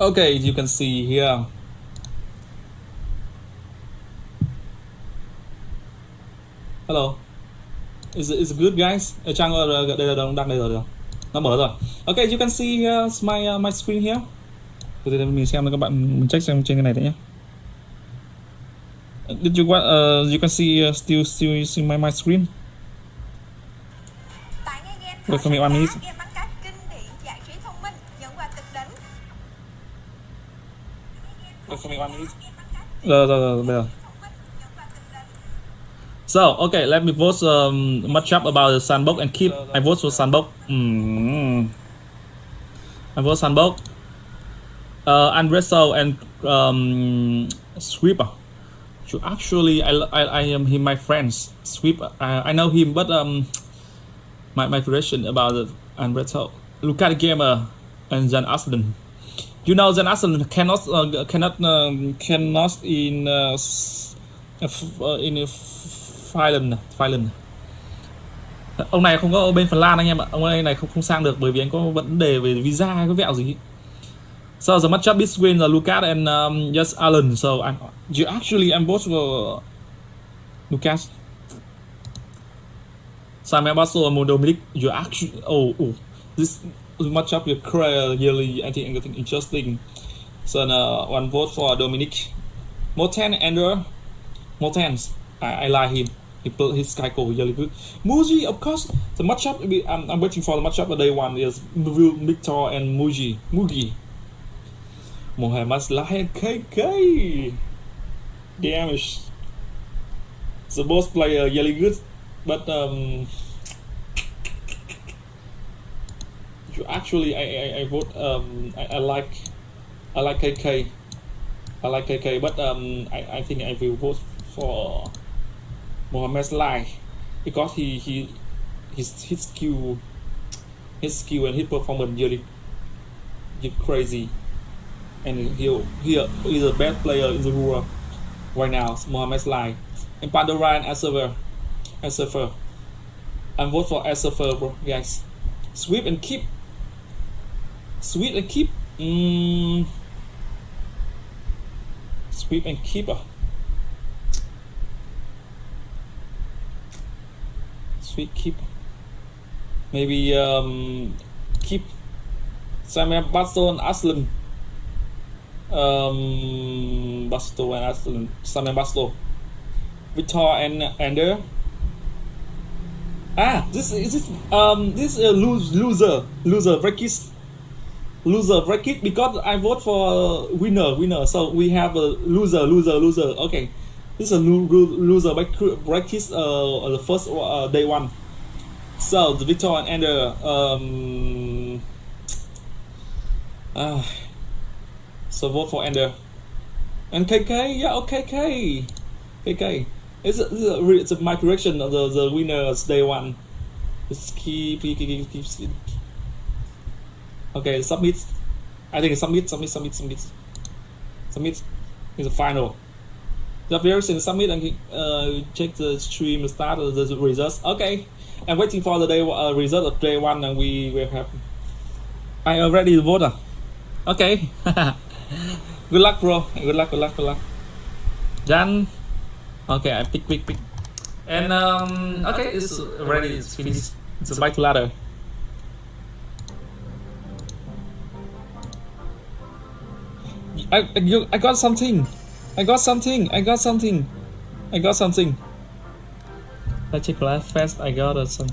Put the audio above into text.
Okay, you can see here. Hello. Is is good guys? Ở trang đây là đang đây rồi. Nó mở rồi. Okay, you can see here's my uh, my screen here. Từ từ mình xem các bạn mình check xem trên cái này đấy nhé. Did you want uh, you can see uh, still still see my my screen? Được, cho mình one minute. Rồi rồi rồi bây giờ. So, okay, let me vote um, much up about the sandbox and keep. I vote for sandbox. Mm. I vote sandbox. Uh, and and um, sweeper. You actually, I, I, I am him, my friends. Sweeper, I, I know him, but um, my my question about the and wrestle. Look at the gamer and Jan Aslan. You know that Arsenal cannot uh, cannot um, cannot in uh, uh, in Finland Finland ông này không có ở bên Phần Lan anh em ạ ông ấy này không không sang được bởi vì anh có vấn đề về visa hay có vẹo gì So the matchup between uh, Lucas and um, just Alan. So I'm, you actually I'm both for Lucas. Simon Basso and Dominic. You actually oh oh this you really I think I think interesting. So uh, one vote for Dominic. Moten Andrew. Motens. I, I like him. He put his cycle really good. Muji, of course, the matchup. I'm, I'm waiting for the matchup of day one is Victor and Muji. Mugi. Mohamed Lahed KK. Damage. The boss player really good, but um, you actually I, I, I vote um I, I like I like KK. I like KK, but um I, I think I will vote for Mohamed Lai because he he his his skill his skill and his performance really really crazy. And he he is the best player in the world right now Mohamed Lai and Pandora and Asaver Asafer I'm vote for Asafer bro guys. Sweep and keep sweep and keep? Mm, sweep and keeper sweep keep. Maybe um keep. Samuel Baston Aslan um, Basto and Aston, Sam and Basto, Victor and Ander. Ah, this is this um this uh, lose loser. Loser. Bracket loser bracket because I vote for uh, winner winner so we have a loser loser loser okay this is a lo- lo- loser bracket uh the first uh, day one so the Victor and Ander um ah so vote for Ender. And KK, yeah, okay, KK. KK. It's a, it's a, it's a my correction of the, the winners day one. It's keep, keep, keep, keep. Okay, submit. I think submit, submit, submit, submit. Submit is the final. The version submit and uh, check the stream start the results. Okay, I'm waiting for the day uh, result of day one and we will have. I already voted. Okay. good luck, bro. Good luck, good luck, good luck. Done. Okay, I pick, pick, pick. And um, okay, it's ready. It's finished. It's a bike ladder. I, you, I got something. I got something. I got something. I got something. Let's check last fast. I got uh, some.